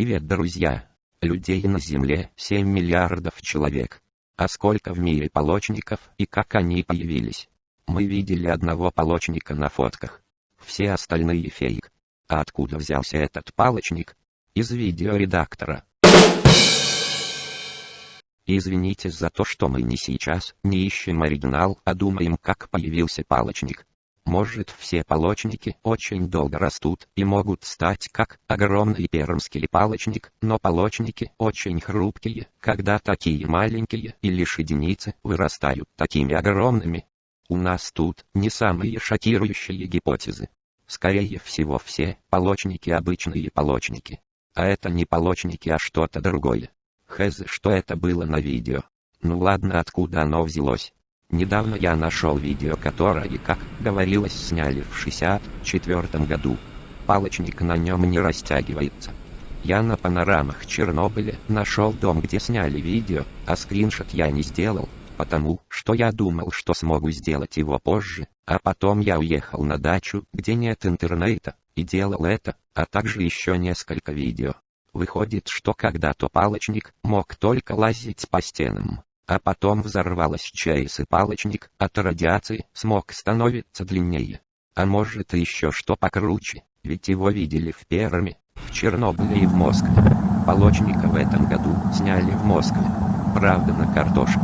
Привет, друзья! Людей на Земле 7 миллиардов человек. А сколько в мире полочников и как они появились? Мы видели одного полочника на фотках. Все остальные фейк. А откуда взялся этот палочник? Из видеоредактора. Извините за то, что мы не сейчас не ищем оригинал, а думаем, как появился палочник. Может все палочники очень долго растут и могут стать как огромный пермский палочник, но палочники очень хрупкие, когда такие маленькие и лишь единицы вырастают такими огромными. У нас тут не самые шокирующие гипотезы. Скорее всего все палочники обычные палочники. А это не палочники, а что-то другое. Хэз, что это было на видео. Ну ладно, откуда оно взялось. Недавно я нашел видео, которое, как говорилось, сняли в 64 году. Палочник на нем не растягивается. Я на панорамах Чернобыля нашел дом, где сняли видео, а скриншот я не сделал, потому что я думал, что смогу сделать его позже, а потом я уехал на дачу, где нет интернета, и делал это, а также еще несколько видео. Выходит, что когда-то палочник мог только лазить по стенам, а потом взорвалась ЧАЭС и палочник от радиации смог становиться длиннее. А может еще что покруче, ведь его видели в Перми, в Чернобыле и в Москве. Полочника в этом году сняли в Москве, правда на картошку.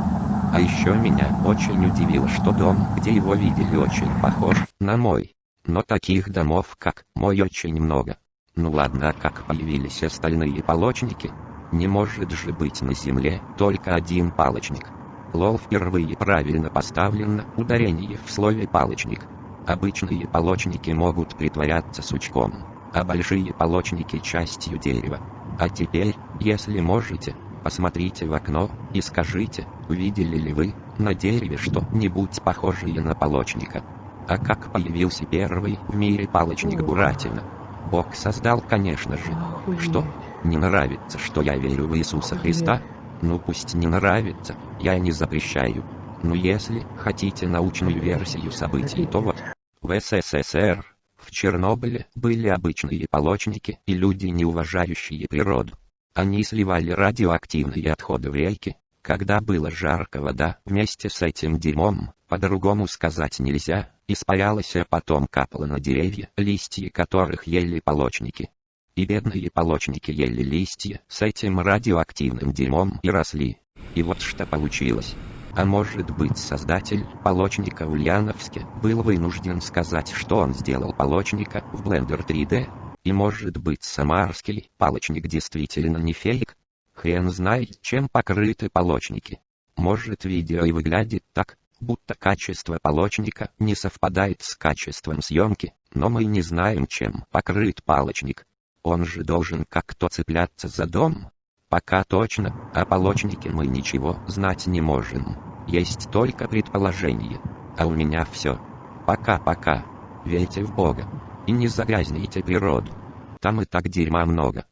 А еще меня очень удивило, что дом, где его видели, очень похож на мой. Но таких домов, как мой, очень много. Ну ладно, а как появились остальные полочники? Не может же быть на земле только один палочник. Лол впервые правильно поставлено ударение в слове палочник. Обычные полочники могут притворяться сучком, а большие полочники частью дерева. А теперь, если можете, посмотрите в окно и скажите, увидели ли вы на дереве что-нибудь похожее на полочника. А как появился первый в мире палочник Буратино? Бог создал, конечно же. Что? Не нравится, что я верю в Иисуса Христа? Ну пусть не нравится, я не запрещаю. Но если хотите научную версию событий, то вот. В СССР, в Чернобыле, были обычные полочники и люди, не уважающие природу. Они сливали радиоактивные отходы в реки. Когда было жарко, вода вместе с этим дерьмом, по-другому сказать нельзя, испарялась, а потом капала на деревья, листья которых ели полочники. И бедные полочники ели листья с этим радиоактивным дерьмом и росли. И вот что получилось. А может быть создатель полочника в Ульяновске был вынужден сказать, что он сделал полочника в Blender 3D. И может быть самарский палочник действительно не фейк. Хрен знает, чем покрыты полочники. Может видео и выглядит так, будто качество полочника не совпадает с качеством съемки, но мы не знаем, чем покрыт палочник. Он же должен как-то цепляться за дом. Пока точно, о полочнике мы ничего знать не можем. Есть только предположение. А у меня все. Пока-пока. Верьте в Бога. И не загрязните природу. Там и так дерьма много.